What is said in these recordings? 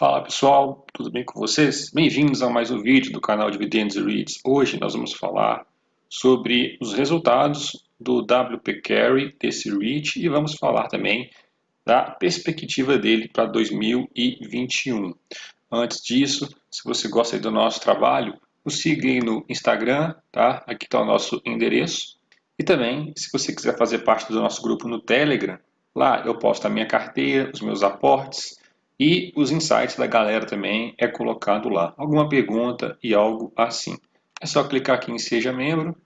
Fala pessoal, tudo bem com vocês? Bem-vindos a mais um vídeo do canal Dividendos e REITs. Hoje nós vamos falar sobre os resultados do WP Carry desse REIT e vamos falar também da perspectiva dele para 2021. Antes disso, se você gosta do nosso trabalho, nos siga no Instagram, tá? Aqui está o nosso endereço. E também, se você quiser fazer parte do nosso grupo no Telegram, lá eu posto a minha carteira, os meus aportes, e os insights da galera também é colocado lá. Alguma pergunta e algo assim. É só clicar aqui em Seja Membro,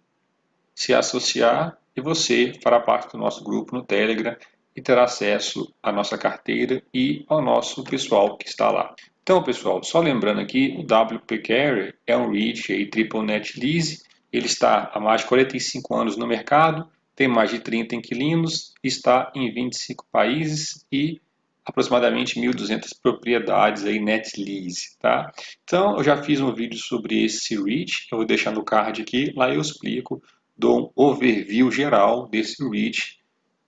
se associar e você fará parte do nosso grupo no Telegram e terá acesso à nossa carteira e ao nosso pessoal que está lá. Então, pessoal, só lembrando aqui, o WP Carrier é um REIT aí, Triple Net Lease. Ele está há mais de 45 anos no mercado, tem mais de 30 inquilinos, está em 25 países e aproximadamente 1.200 propriedades aí net lease, tá? Então, eu já fiz um vídeo sobre esse REIT, eu vou deixar no card aqui, lá eu explico, dou um overview geral desse REIT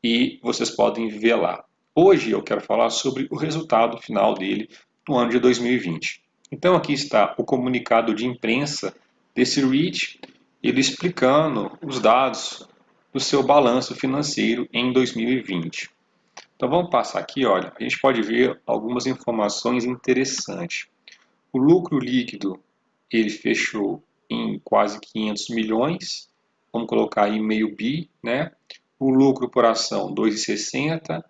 e vocês podem ver lá. Hoje eu quero falar sobre o resultado final dele no ano de 2020. Então aqui está o comunicado de imprensa desse REIT, ele explicando os dados do seu balanço financeiro em 2020. Então vamos passar aqui, olha, a gente pode ver algumas informações interessantes. O lucro líquido, ele fechou em quase 500 milhões, vamos colocar aí meio bi, né? O lucro por ação 2,60,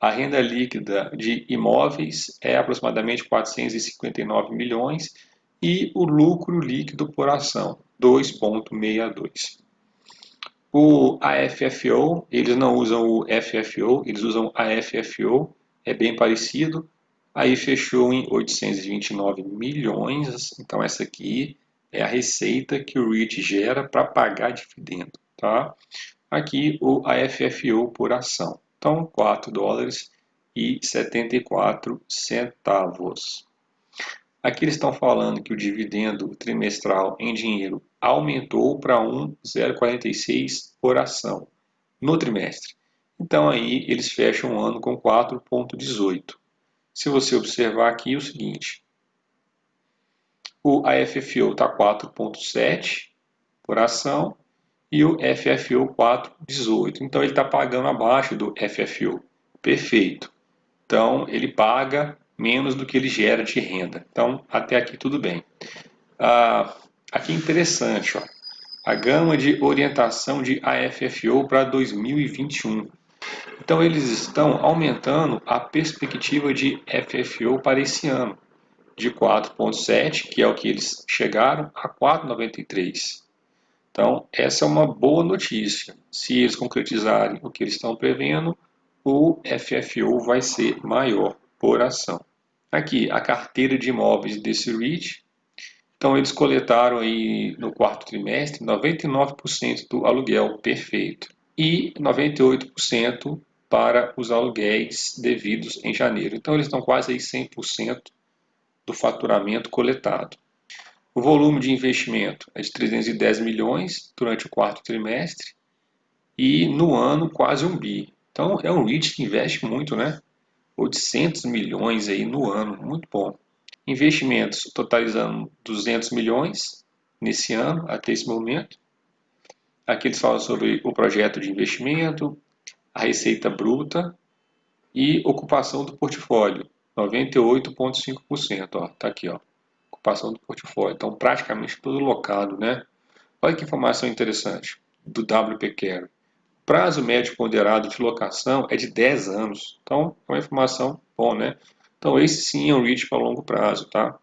a renda líquida de imóveis é aproximadamente 459 milhões e o lucro líquido por ação 2,62. O AFFO, eles não usam o FFO, eles usam AFFO, é bem parecido. Aí fechou em 829 milhões, então essa aqui é a receita que o REIT gera para pagar dividendo. Tá? Aqui o AFFO por ação, então 4 dólares e 74 centavos. Aqui eles estão falando que o dividendo trimestral em dinheiro aumentou para 1,046 por ação no trimestre. Então aí eles fecham o ano com 4,18. Se você observar aqui o seguinte, o AFFO está 4,7 por ação e o FFO 4,18. Então ele está pagando abaixo do FFO. Perfeito. Então ele paga menos do que ele gera de renda. Então, até aqui tudo bem. Ah, aqui é interessante, ó, a gama de orientação de AFFO para 2021. Então, eles estão aumentando a perspectiva de FFO para esse ano, de 4,7, que é o que eles chegaram, a 4,93. Então, essa é uma boa notícia. Se eles concretizarem o que eles estão prevendo, o FFO vai ser maior por ação. Aqui, a carteira de imóveis desse REIT. Então, eles coletaram aí no quarto trimestre 99% do aluguel perfeito e 98% para os aluguéis devidos em janeiro. Então, eles estão quase aí 100% do faturamento coletado. O volume de investimento é de 310 milhões durante o quarto trimestre e no ano quase um bi. Então, é um REIT que investe muito, né? 800 milhões aí no ano, muito bom. Investimentos totalizando 200 milhões nesse ano, até esse momento. Aqui eles falam sobre o projeto de investimento, a receita bruta e ocupação do portfólio, 98,5%. Está aqui, ó, ocupação do portfólio. Então, praticamente todo locado, né? Olha que informação interessante do WP Care prazo médio ponderado de locação é de 10 anos. Então, é uma informação bom, né? Então, esse sim é um REIT para longo prazo, tá?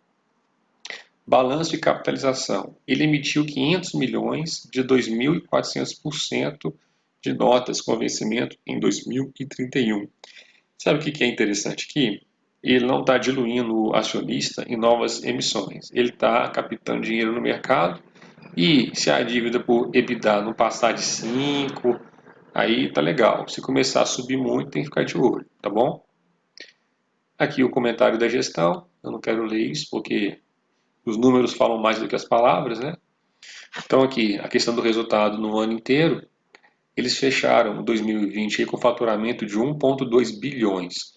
Balanço de capitalização. Ele emitiu 500 milhões de 2.400% de notas com vencimento em 2031. Sabe o que é interessante aqui? Ele não está diluindo o acionista em novas emissões. Ele está captando dinheiro no mercado e se a dívida por EBITDA não passar de 5, Aí tá legal. Se começar a subir muito, tem que ficar de olho, tá bom? Aqui o comentário da gestão. Eu não quero ler isso porque os números falam mais do que as palavras, né? Então aqui, a questão do resultado no ano inteiro, eles fecharam 2020 com faturamento de 1,2 bilhões.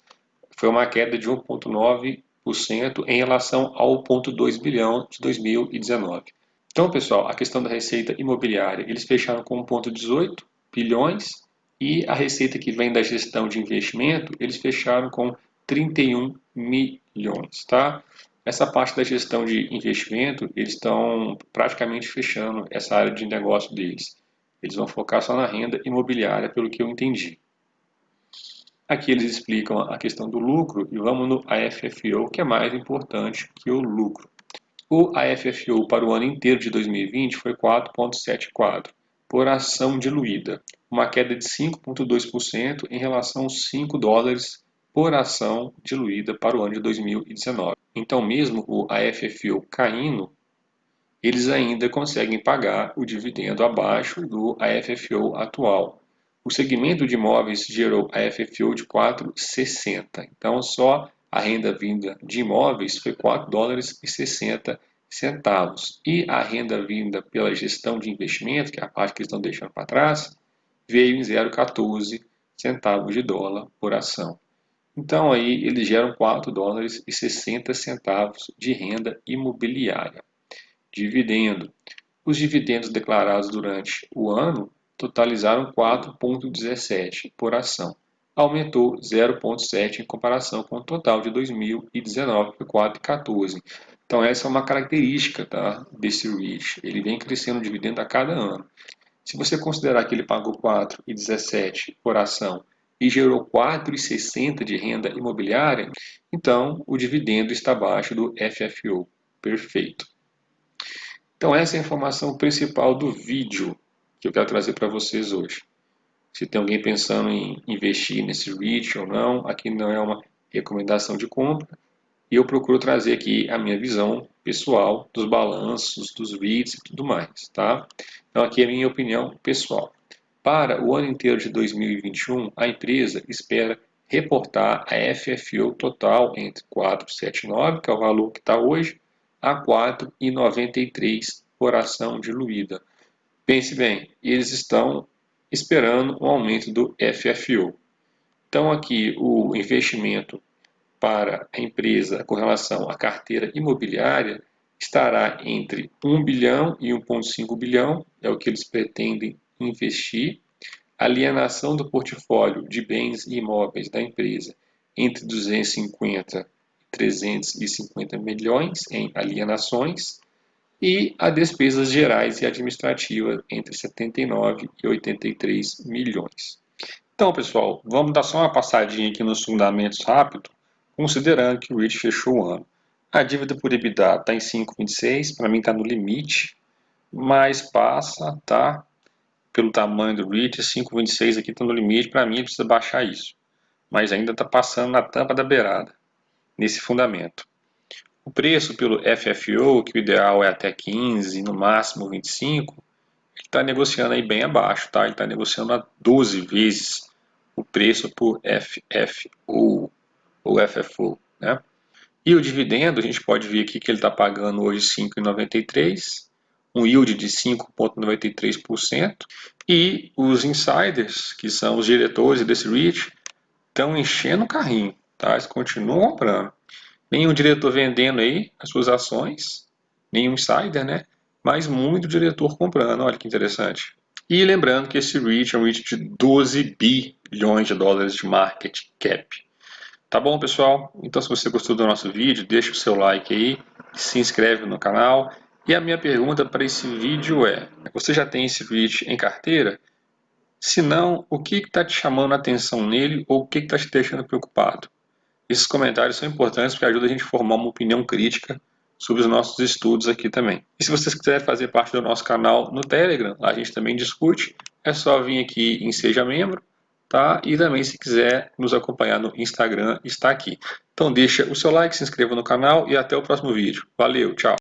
Foi uma queda de 1,9% 1,8% em relação ao 0,2 bilhão de 2019. Então, pessoal, a questão da receita imobiliária, eles fecharam com 1,18 bilhões e a receita que vem da gestão de investimento, eles fecharam com 31 milhões, tá? Essa parte da gestão de investimento, eles estão praticamente fechando essa área de negócio deles. Eles vão focar só na renda imobiliária, pelo que eu entendi. Aqui eles explicam a questão do lucro e vamos no AFFO, que é mais importante que o lucro. O AFFO para o ano inteiro de 2020 foi 4,74 por ação diluída, uma queda de 5,2% em relação aos 5 dólares por ação diluída para o ano de 2019. Então, mesmo o AFFO caindo, eles ainda conseguem pagar o dividendo abaixo do AFFO atual. O segmento de imóveis gerou AFFO de 4,60. Então, só a renda vinda de imóveis foi 4 dólares e 60 centavos. E a renda vinda pela gestão de investimento, que é a parte que eles estão deixando para trás, veio em 0,14 centavos de dólar por ação. Então aí eles geram 4 dólares e 60 centavos de renda imobiliária. Dividendo. Os dividendos declarados durante o ano totalizaram 4,17 por ação. Aumentou 0,7 em comparação com o total de 2019, que foi 4,14. Então essa é uma característica tá, desse REIT. Ele vem crescendo o dividendo a cada ano. Se você considerar que ele pagou 4,17 por ação e gerou 4,60 de renda imobiliária, então o dividendo está abaixo do FFO. Perfeito. Então essa é a informação principal do vídeo que eu quero trazer para vocês hoje. Se tem alguém pensando em investir nesse REIT ou não, aqui não é uma recomendação de compra. E eu procuro trazer aqui a minha visão pessoal dos balanços, dos REITs e tudo mais, tá? Então aqui é a minha opinião pessoal. Para o ano inteiro de 2021, a empresa espera reportar a FFO total entre 4,79, que é o valor que está hoje, a 4,93 por ação diluída. Pense bem, eles estão esperando um aumento do FFO. Então aqui o investimento para a empresa com relação à carteira imobiliária estará entre 1 bilhão e 1,5 bilhão, é o que eles pretendem investir, alienação do portfólio de bens e imóveis da empresa entre 250 e 350 milhões em alienações. E a despesas gerais e administrativas entre 79 e 83 milhões. Então, pessoal, vamos dar só uma passadinha aqui nos fundamentos rápido, considerando que o REIT fechou o ano. A dívida por EBITDA está em 5,26, para mim está no limite, mas passa, tá? pelo tamanho do REIT, 5,26 aqui está no limite, para mim precisa baixar isso. Mas ainda está passando na tampa da beirada, nesse fundamento. O preço pelo FFO, que o ideal é até 15, no máximo 25, ele está negociando aí bem abaixo, tá? Ele está negociando a 12 vezes o preço por FFO, ou FFO, né? E o dividendo, a gente pode ver aqui que ele está pagando hoje 5,93, um yield de 5,93%, e os insiders, que são os diretores desse REIT, estão enchendo o carrinho, tá? eles continuam comprando. Nenhum diretor vendendo aí as suas ações, nenhum insider, né? mas muito diretor comprando, olha que interessante. E lembrando que esse REIT é um REIT de 12 bilhões de dólares de market cap. Tá bom, pessoal? Então, se você gostou do nosso vídeo, deixa o seu like aí, se inscreve no canal e a minha pergunta para esse vídeo é, você já tem esse REIT em carteira? Se não, o que está te chamando a atenção nele ou o que está te deixando preocupado? Esses comentários são importantes porque ajudam a gente a formar uma opinião crítica sobre os nossos estudos aqui também. E se vocês quiserem fazer parte do nosso canal no Telegram, lá a gente também discute, é só vir aqui em Seja Membro, tá? E também se quiser nos acompanhar no Instagram, está aqui. Então deixa o seu like, se inscreva no canal e até o próximo vídeo. Valeu, tchau!